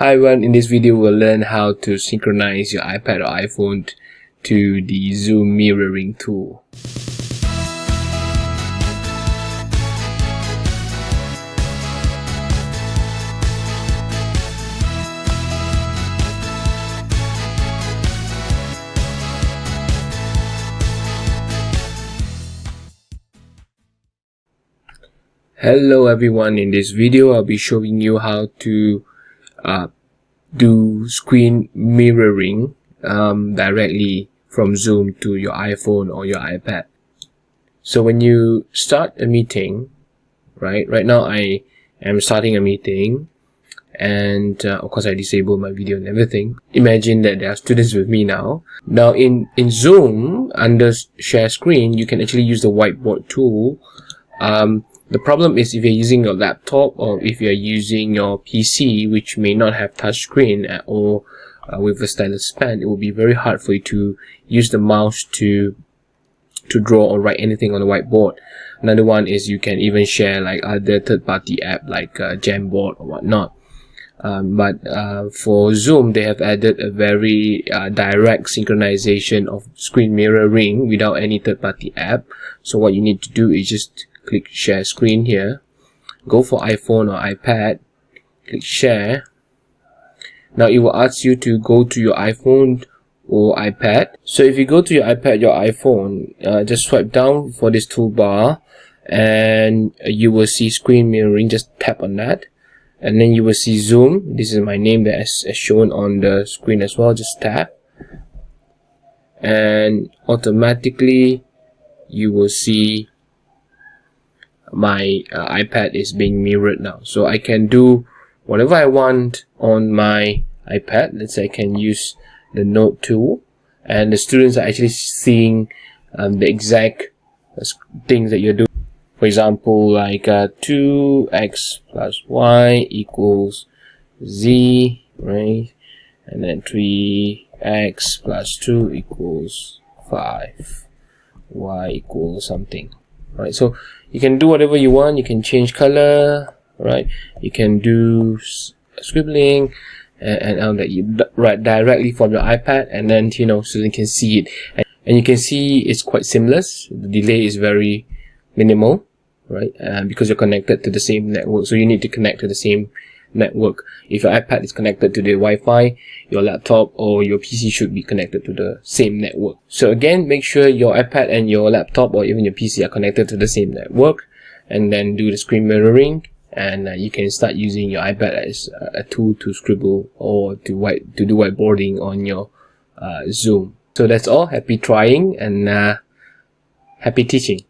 Hi everyone, in this video we'll learn how to synchronize your iPad or iPhone to the Zoom mirroring tool. Hello everyone, in this video I'll be showing you how to uh, do screen mirroring um, directly from Zoom to your iPhone or your iPad. So when you start a meeting, right, right now I am starting a meeting and uh, of course I disable my video and everything. Imagine that there are students with me now. Now in, in Zoom, under share screen, you can actually use the whiteboard tool um, the problem is if you're using your laptop or if you're using your PC, which may not have touch screen or uh, with a stylus pen, it will be very hard for you to use the mouse to to draw or write anything on the whiteboard. Another one is you can even share like other third-party app like uh, Jamboard or whatnot. Um, but uh, for Zoom, they have added a very uh, direct synchronization of screen mirroring without any third-party app. So what you need to do is just click share screen here. Go for iPhone or iPad. Click share. Now it will ask you to go to your iPhone or iPad. So if you go to your iPad your iPhone uh, just swipe down for this toolbar and you will see screen mirroring. Just tap on that. And then you will see zoom. This is my name that is shown on the screen as well. Just tap. And automatically you will see my uh, iPad is being mirrored now. So I can do whatever I want on my iPad. Let's say I can use the note tool and the students are actually seeing um, the exact uh, things that you're doing. For example like uh, 2x plus y equals z right? And then 3x plus 2 equals 5 y equals something right so you can do whatever you want you can change color right? You can do scribbling and, and um, that. You write directly from your iPad and then you know so can see it. And, and you can see it's quite seamless. The delay is very minimal right? Uh, because you're connected to the same network so you need to connect to the same network. If your iPad is connected to the Wi-Fi, your laptop or your PC should be connected to the same network. So again, make sure your iPad and your laptop or even your PC are connected to the same network and then do the screen mirroring and uh, you can start using your iPad as a tool to scribble or to white to do whiteboarding on your uh, Zoom. So that's all. Happy trying and uh, happy teaching.